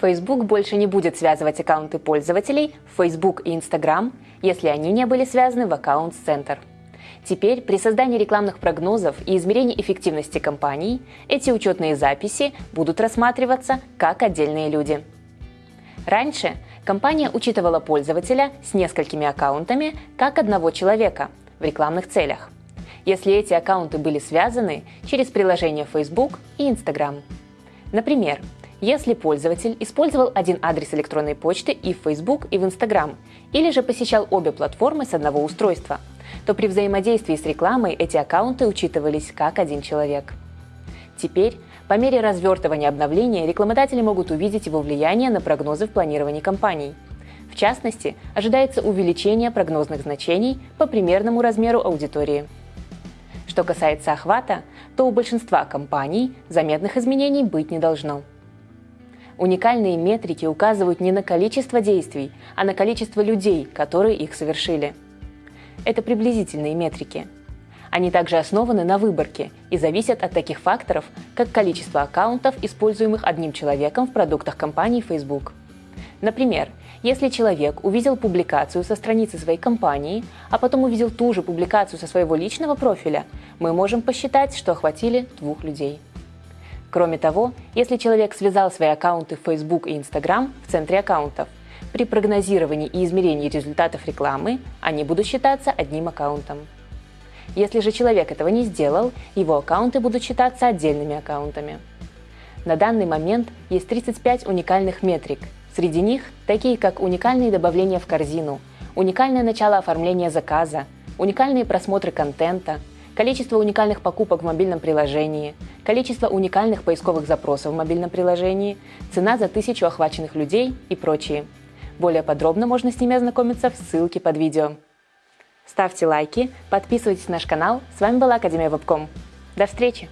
Facebook больше не будет связывать аккаунты пользователей Facebook и Instagram, если они не были связаны в Accounts Center. Теперь при создании рекламных прогнозов и измерении эффективности компаний эти учетные записи будут рассматриваться как отдельные люди. Раньше компания учитывала пользователя с несколькими аккаунтами как одного человека в рекламных целях, если эти аккаунты были связаны через приложение Facebook и Instagram. Например, если пользователь использовал один адрес электронной почты и в Facebook, и в Instagram, или же посещал обе платформы с одного устройства, то при взаимодействии с рекламой эти аккаунты учитывались как один человек. Теперь, по мере развертывания обновления, рекламодатели могут увидеть его влияние на прогнозы в планировании кампаний. В частности, ожидается увеличение прогнозных значений по примерному размеру аудитории. Что касается охвата, то у большинства компаний заметных изменений быть не должно. Уникальные метрики указывают не на количество действий, а на количество людей, которые их совершили. Это приблизительные метрики. Они также основаны на выборке и зависят от таких факторов, как количество аккаунтов, используемых одним человеком в продуктах компании Facebook. Например, если человек увидел публикацию со страницы своей компании, а потом увидел ту же публикацию со своего личного профиля, мы можем посчитать, что охватили двух людей. Кроме того, если человек связал свои аккаунты в Facebook и Instagram в центре аккаунтов, при прогнозировании и измерении результатов рекламы они будут считаться одним аккаунтом. Если же человек этого не сделал, его аккаунты будут считаться отдельными аккаунтами. На данный момент есть 35 уникальных метрик. Среди них такие как уникальные добавления в корзину, уникальное начало оформления заказа, уникальные просмотры контента – количество уникальных покупок в мобильном приложении, количество уникальных поисковых запросов в мобильном приложении, цена за тысячу охваченных людей и прочие. Более подробно можно с ними ознакомиться в ссылке под видео. Ставьте лайки, подписывайтесь на наш канал. С вами была Академия Вебком. До встречи!